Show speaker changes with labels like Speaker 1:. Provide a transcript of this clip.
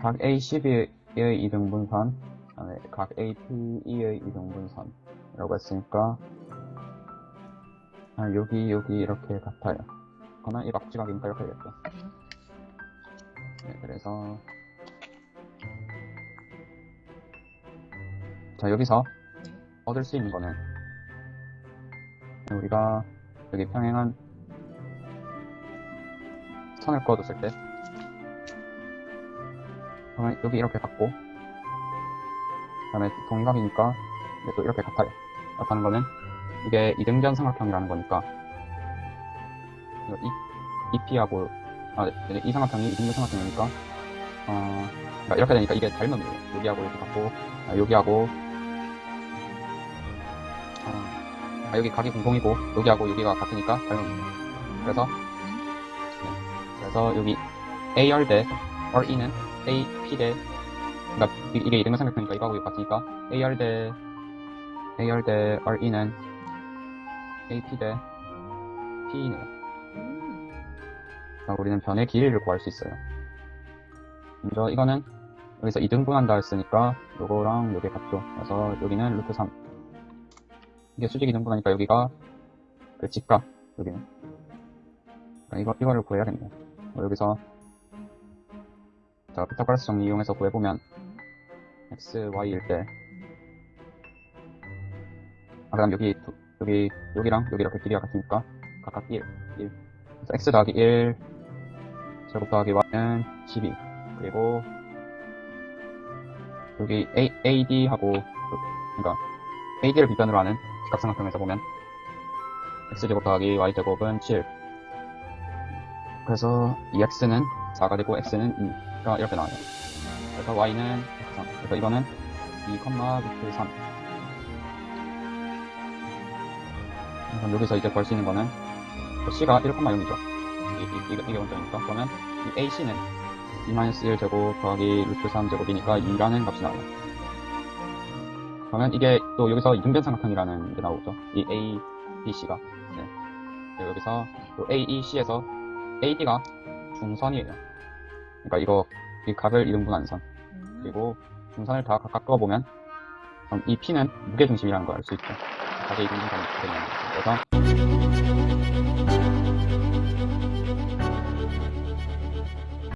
Speaker 1: 각 A12의 이등분선, 그다음에 각 APE의 이등분선이라고 했으니까 아, 여기 여기 이렇게 같아요. 그러면 이 막지각이니까 이렇게 되겠죠. 네, 그래서 자 여기서
Speaker 2: 네.
Speaker 1: 얻을 수 있는 거는 우리가 여기 평행한 선을 그어뒀을 때 그러면 여기 이렇게 같고 그 다음에 동일각이니까 또 이렇게 같아요. 하는 거는 이게 이등변 삼각형이라는 거니까. 이, EP하고 아, 네, 이 삼각형이 이등변 삼각형이니까 어, 그러니까 이렇게 되니까 이게 닮음이에요. 여기하고 이렇게 같고 아, 여기하고 아, 아, 여기 각이 공통이고 여기하고 여기가 같으니까 닮음이에요. 그래서 네, 그래서 여기 AR 대 RE는 AP 대 그러니까 이- 이게 이등변 삼각형이니까 이거하고 이거 같으니까 AR 대 AR 대 RE는 AP 대 P네요.
Speaker 2: 음.
Speaker 1: 그래서 우리는 변의 길이를 구할 수 있어요. 먼저 이거는 여기서 2등분한다 했으니까 요거랑 요게 같죠. 그래서 여기는 루트 3. 이게 수직 2등분하니까 여기가 그 직각 여기는. 그러니까 이거 이거를 구해야겠네요. 어, 여기서 자 피타고라스 정리 이용해서 구해보면 x, y일 때. 아, 그다음 여기 두- 여기 여기랑 여기 이렇게 길이가 같으니까 각각 1, 1. 그래서 x 더하기 1 제곱 더하기 y는 12 그리고 여기 A, AD하고 그러니까 AD를 비변으로 하는 직각삼각형에서 보면 x 제곱 더하기 y 제곱은 7 그래서 이 x는 4가 되고 x는 2 가 이렇게 나와요 그래서 y는 3 그래서 이거는 2, 루트 3 그럼 여기서 이제 구할 수 있는 거는 c가 1,0이죠 이, 이, 이게 원점이니까 그러면 이 AC는 2-1 제곱 더하기 루트 3 제곱이니까 2라는 값이 나와요. 그러면 이게 또 여기서 이등변 삼각형이라는 게 나오죠. 이 A, B, C가. 네. 여기서 또 A, E, C에서 AD가 중선이에요. 그러니까 이거 이 각을 이등분하는 선.
Speaker 2: 음.
Speaker 1: 그리고 중선을 다 각각 그럼 이 P는 무게중심이라는 걸 알 수 있죠. 각의 이등분선이 되는 거죠. 그래서